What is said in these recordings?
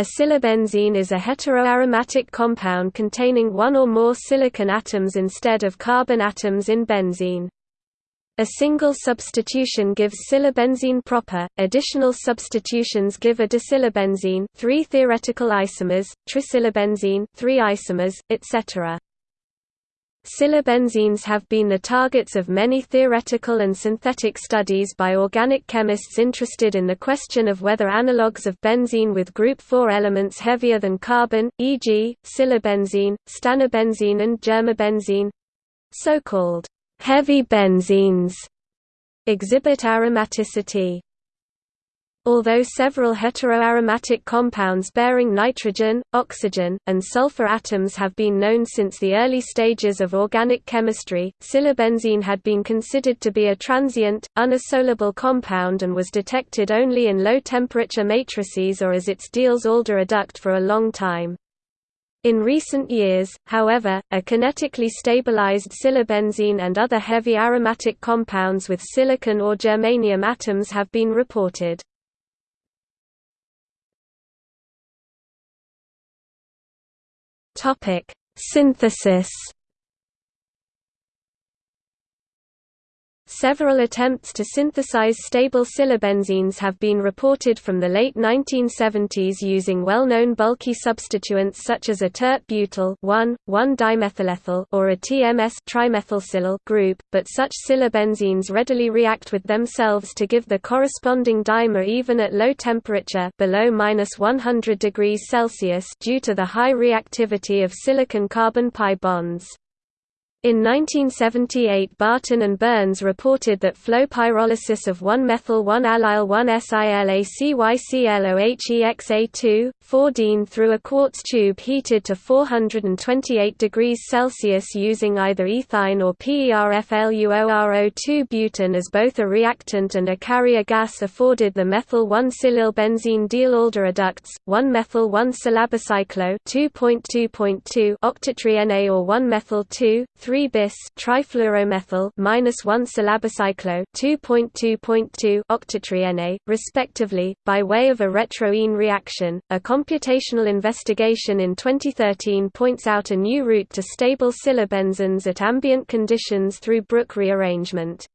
A silabenzene is a heteroaromatic compound containing one or more silicon atoms instead of carbon atoms in benzene. A single substitution gives silabenzene proper, additional substitutions give a disilabenzene three theoretical isomers, trisilabenzene three isomers, etc. Silabenzenes have been the targets of many theoretical and synthetic studies by organic chemists interested in the question of whether analogues of benzene with group 4 elements heavier than carbon, e.g., silabenzene, stannabenzene and germabenzene—so-called heavy benzenes exhibit aromaticity. Although several heteroaromatic compounds bearing nitrogen, oxygen, and sulfur atoms have been known since the early stages of organic chemistry, silabenzene had been considered to be a transient, unisolable compound and was detected only in low-temperature matrices or as its Diels-Alder adduct for a long time. In recent years, however, a kinetically stabilized silabenzene and other heavy aromatic compounds with silicon or germanium atoms have been reported. Topic: Synthesis. Several attempts to synthesize stable silabenzenes have been reported from the late 1970s using well-known bulky substituents such as a tert-butyl 1,1-dimethylethyl or a TMS trimethylsilyl group, but such silabenzenes readily react with themselves to give the corresponding dimer even at low temperature below -100 degrees Celsius due to the high reactivity of silicon-carbon pi bonds. In 1978 Barton and Burns reported that flow pyrolysis of 1-methyl-1-allyl-1-SILACYCLOHEXA2, 4-dene through a quartz tube heated to 428 degrees Celsius using either ethine or PERFLUORO2 butane as both a reactant and a carrier gas afforded the methyl-1-silabenzene Diels-Alder adducts, 1-methyl-1-silabicyclo 2.2.2 octatriene or 1-methyl-2, 3 bis trifluoromethyl minus 1 silabicyclo 2.2.2 octatriene, respectively, by way of a retroene reaction. A computational investigation in 2013 points out a new route to stable silabenzenes at ambient conditions through Brook rearrangement.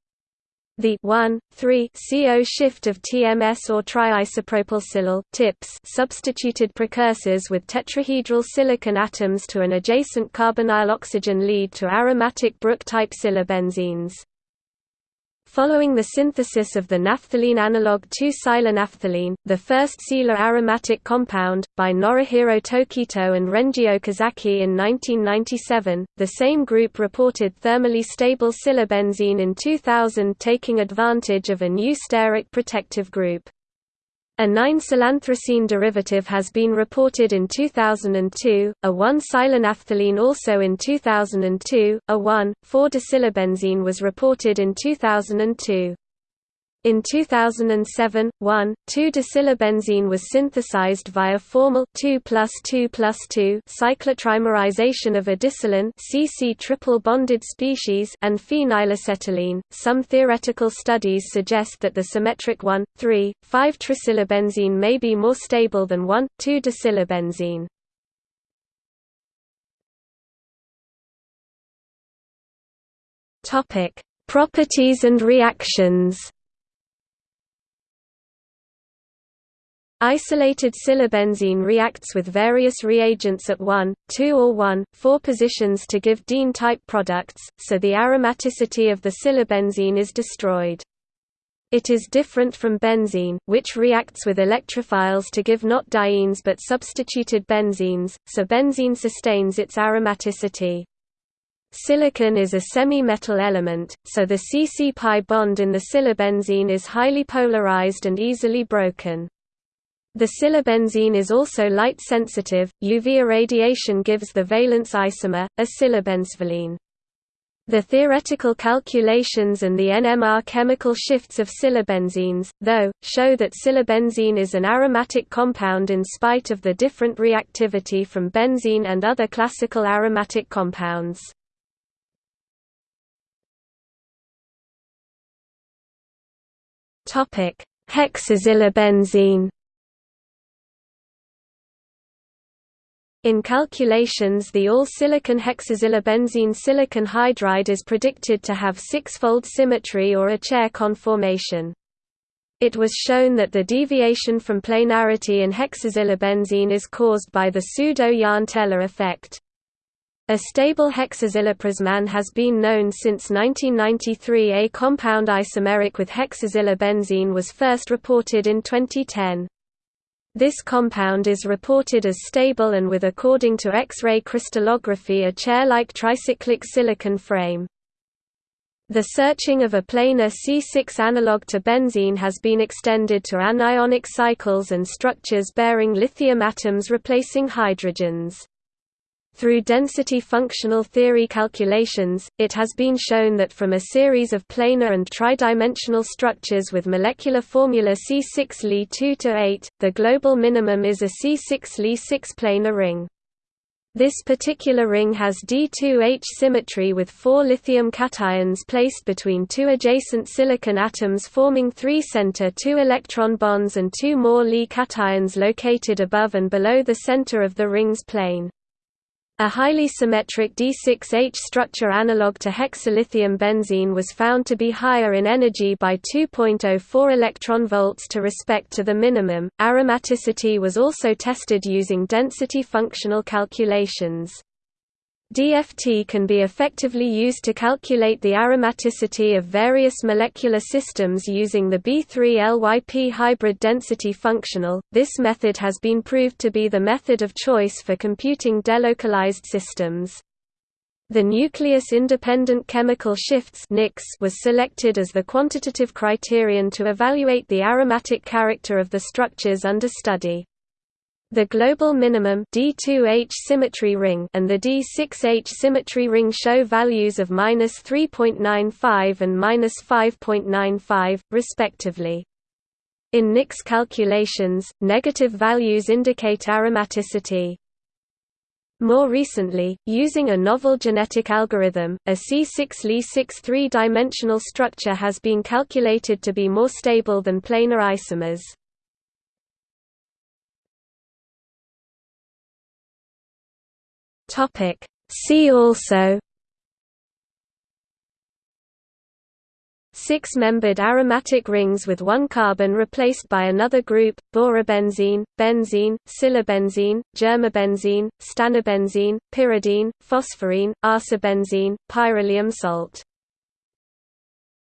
The 1,3-CO shift of TMS or triisopropylsilyl TIPS substituted precursors with tetrahedral silicon atoms to an adjacent carbonyl oxygen lead to aromatic Brook-type silabenzenes. Following the synthesis of the naphthalene analog 2-silanaphthalene, the first Sila aromatic compound, by Norihiro Tokitoh and Renji Okazaki in 1997, the same group reported thermally stable silabenzene in 2000 taking advantage of a new steric protective group. A 9-silanthracene derivative has been reported in 2002, a 1-silanaphthalene also in 2002, a 1,4-disilabenzene was reported in 2002. In 2007, 1,2-disilabenzene was synthesized via formal 2 plus 2 plus 2 cyclotrimerization of a disilyne CC triple bonded species and phenylacetylene. Some theoretical studies suggest that the symmetric 1, 3, 5 trisilabenzene may be more stable than 1, 2-disilabenzene. Topic: Properties and reactions. Isolated silabenzene reacts with various reagents at 1, 2 or 1, 4 positions to give diene-type products, so the aromaticity of the silabenzene is destroyed. It is different from benzene, which reacts with electrophiles to give not dienes but substituted benzenes, so benzene sustains its aromaticity. Silicon is a semi-metal element, so the CC-pi bond in the silabenzene is highly polarized and easily broken. The silabenzene is also light sensitive. UV irradiation gives the valence isomer, a silabenzvalene. The theoretical calculations and the NMR chemical shifts of silabenzenes, though, show that silabenzene is an aromatic compound in spite of the different reactivity from benzene and other classical aromatic compounds. Hexasilabenzene In calculations the all-silicon hexasilabenzene silicon hydride is predicted to have six-fold symmetry or a chair conformation. It was shown that the deviation from planarity in hexasilabenzene is caused by the pseudo-Jahn-Teller effect. A stable hexasilaprismane has been known since 1993 A compound isomeric with hexasilabenzene was first reported in 2010. This compound is reported as stable and with according to X-ray crystallography a chair-like tricyclic silicon frame. The searching of a planar C6 analog to benzene has been extended to anionic cycles and structures bearing lithium atoms replacing hydrogens. Through density functional theory calculations, it has been shown that from a series of planar and tridimensional structures with molecular formula C6Li2 to 8, the global minimum is a C6 Li 6 planar ring. This particular ring has D2H symmetry with four lithium cations placed between two adjacent silicon atoms forming three center 2 electron bonds and two more Li cations located above and below the center of the ring's plane. A highly symmetric D6H structure analog to hexalithium benzene was found to be higher in energy by 2.04 electron volts to respect to the minimum. Aromaticity was also tested using density functional calculations. DFT can be effectively used to calculate the aromaticity of various molecular systems using the B3LYP hybrid density functional. This method has been proved to be the method of choice for computing delocalized systems. The nucleus-independent chemical shifts was selected as the quantitative criterion to evaluate the aromatic character of the structures under study. The global minimum D2H symmetry ring and the D6H symmetry ring show values of -3.95 and -5.95 respectively. In NICS calculations, negative values indicate aromaticity. More recently, using a novel genetic algorithm, a C6Li6 three-dimensional structure has been calculated to be more stable than planar isomers. Topic. See also Six-membered aromatic rings with one carbon replaced by another group, borabenzene, benzene, silabenzene, germabenzene, stannabenzene, pyridine, phosphorine, arsabenzene, pyrylium salt